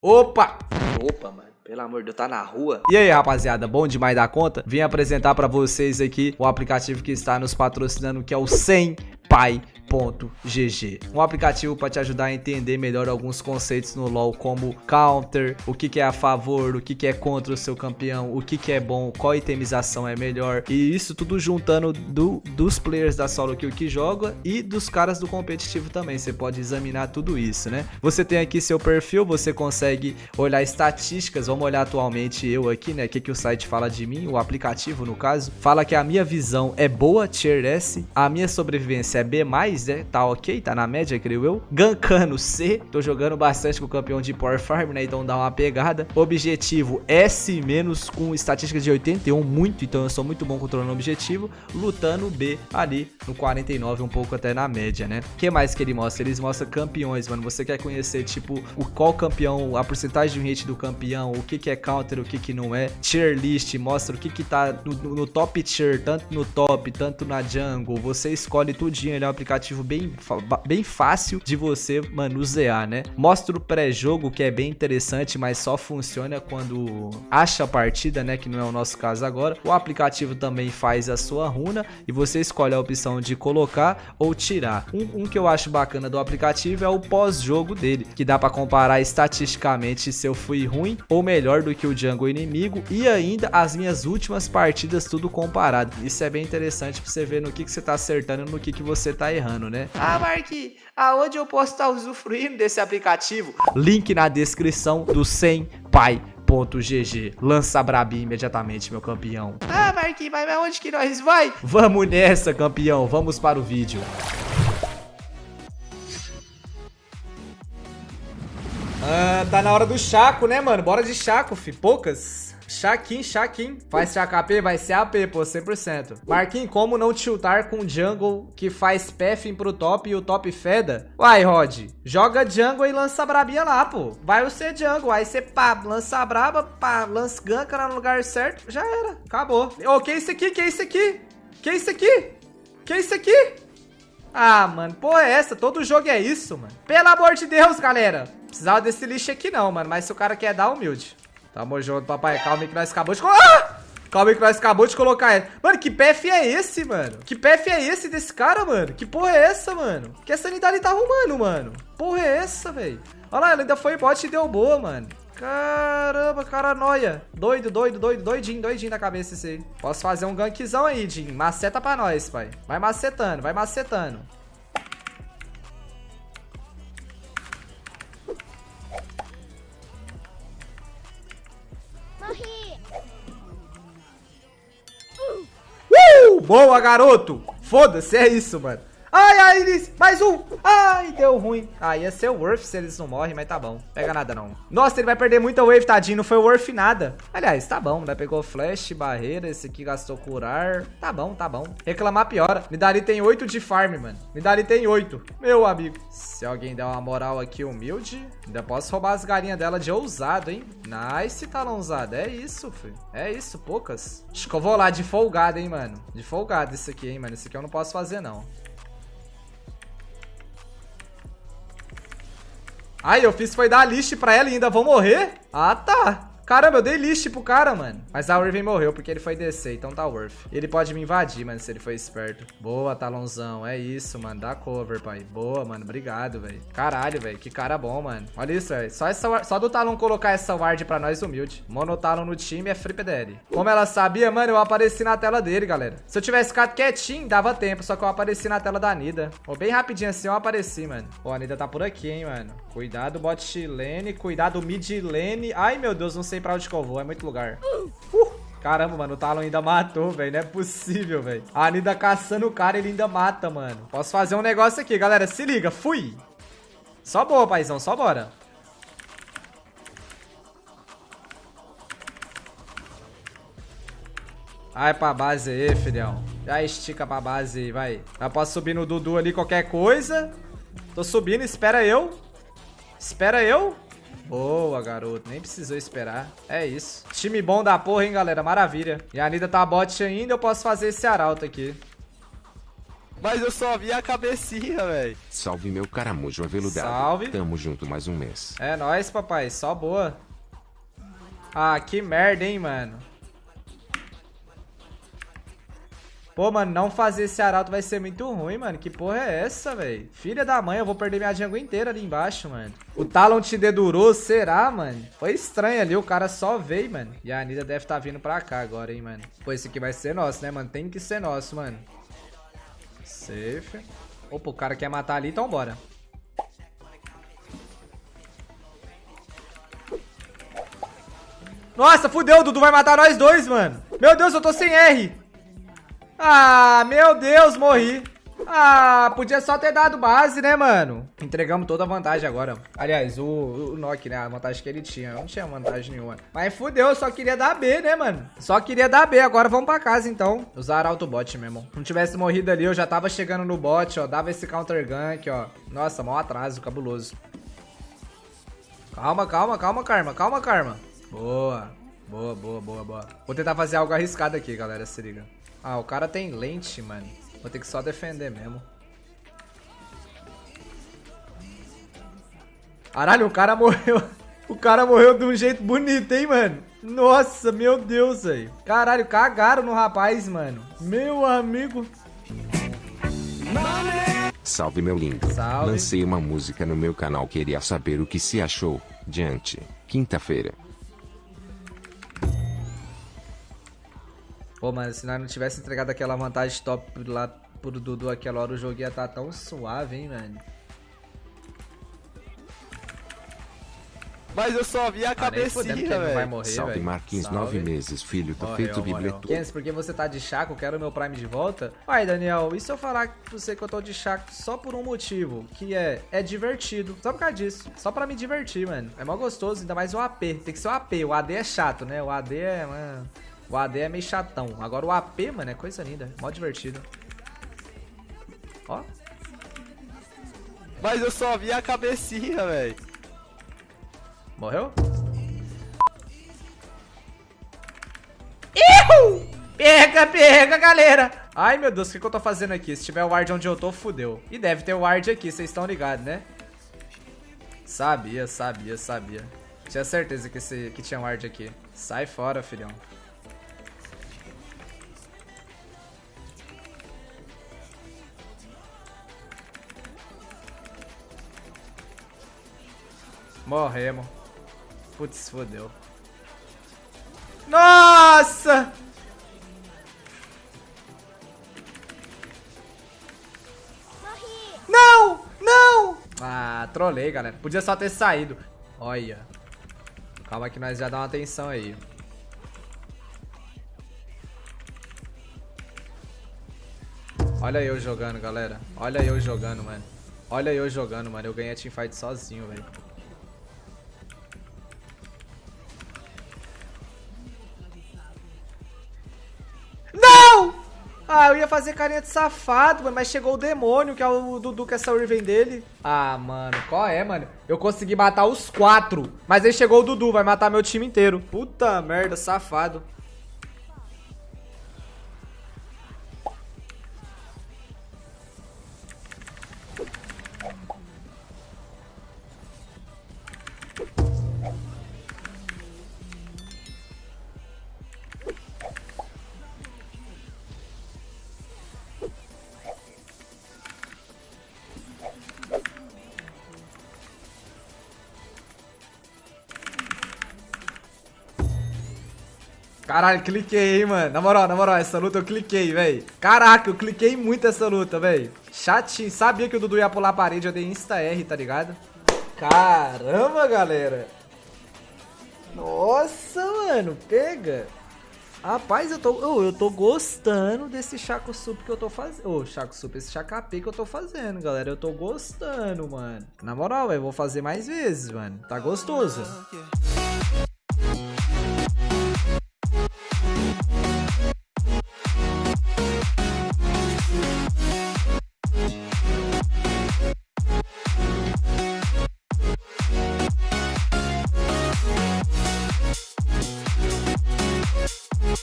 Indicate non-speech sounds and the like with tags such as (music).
Opa! Opa, mano. Pelo amor de Deus, tá na rua. E aí, rapaziada, bom demais da conta? Vim apresentar pra vocês aqui o aplicativo que está nos patrocinando, que é o 100 Pai GG. Um aplicativo para te ajudar a entender melhor alguns conceitos no LoL, como counter, o que, que é a favor, o que, que é contra o seu campeão, o que, que é bom, qual itemização é melhor. E isso tudo juntando do, dos players da solo kill que joga e dos caras do competitivo também. Você pode examinar tudo isso, né? Você tem aqui seu perfil, você consegue olhar estatísticas. Vamos olhar atualmente eu aqui, né? O que, que o site fala de mim, o aplicativo no caso. Fala que a minha visão é boa, tier S, a minha sobrevivência é B+, né? Tá ok, tá na média, creio eu. Gankano C, tô jogando bastante com o campeão de Power Farm, né? Então dá uma pegada. Objetivo S- com estatística de 81, muito, então eu sou muito bom controlando o objetivo. Lutando B ali no 49, um pouco até na média, né? O que mais que ele mostra? Eles mostram campeões, mano. Você quer conhecer, tipo, o qual campeão, a porcentagem de hit do campeão, o que que é counter, o que que não é. Tier list, mostra o que que tá no, no top tier, tanto no top, tanto na jungle. Você escolhe tudinho, ele é um aplicativo bem, bem fácil de você manusear, né? Mostra o pré-jogo, que é bem interessante, mas só funciona quando acha a partida, né? Que não é o nosso caso agora. O aplicativo também faz a sua runa e você escolhe a opção de colocar ou tirar. Um, um que eu acho bacana do aplicativo é o pós-jogo dele, que dá para comparar estatisticamente se eu fui ruim ou melhor do que o jungle inimigo e ainda as minhas últimas partidas tudo comparado. Isso é bem interessante para você ver no que, que você tá acertando e no que, que você tá errando, né? Ah, Mark, aonde eu posso estar usufruindo desse aplicativo? Link na descrição do 100 pai GG. Lança Brabi imediatamente, meu campeão. Ah, Marquinhos, mas aonde que nós vai? Vamos nessa, campeão. Vamos para o vídeo. Ah, tá na hora do Chaco, né, mano? Bora de Chaco, fi. Poucas. Shaquin, Shaquin. Faz AP, vai ser AP, pô, 100%. Marquinhos, como não tiltar com jungle que faz pathing pro top e o top feda? Uai, Rod, joga jungle e lança brabinha lá, pô. Vai o ser jungle, aí você pá, lança braba, pá, lança ganka no lugar certo, já era, acabou. Ô, oh, que é isso aqui, que é isso aqui? Que é isso aqui? Que é isso aqui? Ah, mano, porra é essa? Todo jogo é isso, mano. Pelo amor de Deus, galera. Precisava desse lixo aqui não, mano. Mas se o cara quer dar, humilde. Tamo junto, papai. Calma aí que nós acabou de... Ah! Calma aí que nós acabou de colocar ele. Mano, que PF é esse, mano? Que PF é esse desse cara, mano? Que porra é essa, mano? Que essa sanidade tá arrumando, mano? Porra é essa, velho? Olha lá, ela ainda foi bot e deu boa, mano. Caramba, cara noia. Doido, doido, doido, doidinho, doidinho na cabeça esse aí. Posso fazer um gankzão aí, Jim. Maceta pra nós, pai. Vai macetando, vai macetando. Boa, garoto! Foda-se, é isso, mano. Ai, ai, eles... Mais um. Ai, deu ruim. Ah, ia ser o Worth se eles não morrem, mas tá bom. Pega nada, não. Nossa, ele vai perder muita wave, tadinho. Não foi Worth nada. Aliás, tá bom. Né? Pegou flash, barreira. Esse aqui gastou curar. Tá bom, tá bom. Reclamar piora. Nidali tem 8 de farm, mano. Nidali tem 8. Meu amigo. Se alguém der uma moral aqui humilde, ainda posso roubar as galinhas dela de ousado, hein? Nice, talãozado. É isso, filho. É isso, poucas. Acho que eu vou lá de folgado, hein, mano. De folgado isso aqui, hein, mano. Isso aqui eu não posso fazer, não. Ai, eu fiz foi dar a list pra ela e ainda vou morrer? Ah, tá. Caramba, eu dei list pro cara, mano. Mas a Irving morreu porque ele foi descer, então tá worth. Ele pode me invadir, mano, se ele for esperto. Boa, Talonzão. É isso, mano. Dá cover, pai. Boa, mano. Obrigado, velho. Caralho, velho. Que cara bom, mano. Olha isso, velho. Só, só do Talon colocar essa ward pra nós, humilde. Monotalon no time é free PDL. Como ela sabia, mano, eu apareci na tela dele, galera. Se eu tivesse ficado quietinho, dava tempo. Só que eu apareci na tela da Nida. Ó, bem rapidinho assim eu apareci, mano. Ó, a Nida tá por aqui, hein, mano. Cuidado bot lane. Cuidado mid lane. Ai, meu Deus, não sei sei pra onde que eu vou, é muito lugar. Uh, caramba, mano, o Talon ainda matou, velho. Não é possível, velho. A Anida caçando o cara, ele ainda mata, mano. Posso fazer um negócio aqui, galera. Se liga, fui. Só boa, paizão, só bora. Vai pra base aí, filhão. Já estica pra base aí, vai. Já posso subir no Dudu ali qualquer coisa. Tô subindo, espera eu. Espera eu. Boa, garoto. Nem precisou esperar. É isso. Time bom da porra, hein, galera? Maravilha. E a Nida tá bot ainda. Eu posso fazer esse arauto aqui. Mas eu só vi a cabecinha, velho. Salve meu caramujo aveludado. Salve. Tamo junto mais um mês. É nóis, papai. Só boa. Ah, que merda, hein, mano. Pô, mano, não fazer esse arauto vai ser muito ruim, mano. Que porra é essa, velho? Filha da mãe, eu vou perder minha jungle inteira ali embaixo, mano. O Talon te dedurou, será, mano? Foi estranho ali, o cara só veio, mano. E a Anida deve estar tá vindo pra cá agora, hein, mano. Pô, esse aqui vai ser nosso, né, mano? Tem que ser nosso, mano. Safe. Opa, o cara quer matar ali, então bora. Nossa, fudeu, o Dudu vai matar nós dois, mano. Meu Deus, eu tô sem R. Ah, meu Deus, morri. Ah, podia só ter dado base, né, mano? Entregamos toda a vantagem agora. Aliás, o, o Nock, né? A vantagem que ele tinha. Eu não tinha vantagem nenhuma. Mas fudeu, só queria dar B, né, mano? Só queria dar B. Agora vamos pra casa, então. Usar autobot, meu irmão. Se não tivesse morrido ali, eu já tava chegando no bot, ó. Dava esse counter gank, ó. Nossa, mal atraso, cabuloso. Calma, calma, calma, Karma. Calma, Karma. Boa. Boa, boa, boa, boa. Vou tentar fazer algo arriscado aqui, galera. Se liga. Ah, o cara tem lente, mano. Vou ter que só defender mesmo. Caralho, o cara morreu. (laughs) O cara morreu de um jeito bonito, hein, mano? Nossa, meu Deus, velho. Caralho, cagaram no rapaz, mano. Meu amigo. Salve, meu lindo. Salve. Lancei uma música no meu canal. Queria saber o que se achou. Diante. Quinta-feira. Pô, mano, se nós não tivesse entregado aquela vantagem top lá pro Dudu aquela hora, o jogo ia estar tá tão suave, hein, mano. Mas eu só vi a ah, cabecinha, velho. Salve véio. Marquinhos, Salve. nove meses, filho. Tô morreu, feito bibleto. Kens, porque você tá de chaco, quero meu Prime de volta? Ai, Daniel, e se eu falar pra você que eu tô de chaco só por um motivo? Que é, é divertido. Só por causa disso. Só pra me divertir, mano. É mó gostoso, ainda mais o AP. Tem que ser o AP. O AD é chato, né? O AD é, mano... O AD é meio chatão. Agora o AP, mano, é coisa linda. Mó divertido. Ó. Mas eu só vi a cabecinha, velho. Morreu? Iu! Pega, pega, galera! Ai, meu Deus, o que, que eu tô fazendo aqui? Se tiver o ward onde eu tô, fudeu. E deve ter o ward aqui, vocês estão ligados, né? Sabia, sabia, sabia. Tinha certeza que, esse, que tinha ward aqui. Sai fora, filhão. Morremos. Putz, fodeu. Nossa! Morri. Não! Não! Ah, trolei, galera. Podia só ter saído. Olha. Calma que nós já dá uma atenção aí. Olha eu jogando, galera. Olha eu jogando, mano. Olha eu jogando, mano. Eu ganhei a teamfight sozinho, velho. Ah, eu ia fazer carinha de safado, mas chegou o demônio, que é o Dudu, que essa Riven dele. Ah, mano, qual é, mano? Eu consegui matar os quatro, mas aí chegou o Dudu, vai matar meu time inteiro. Puta merda, safado. Caralho, cliquei, hein, mano. Na moral, na moral, essa luta eu cliquei, velho. Caraca, eu cliquei muito essa luta, velho. Chatinho. Sabia que o Dudu ia pular a parede, eu dei insta-R, tá ligado? Caramba, galera. Nossa, mano, pega. Rapaz, eu tô, oh, eu tô gostando desse Chaco Sup que eu tô fazendo. Ô, oh, Chaco Sup, esse Chacapê que eu tô fazendo, galera. Eu tô gostando, mano. Na moral, eu vou fazer mais vezes, mano. Tá gostoso.